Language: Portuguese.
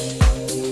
Música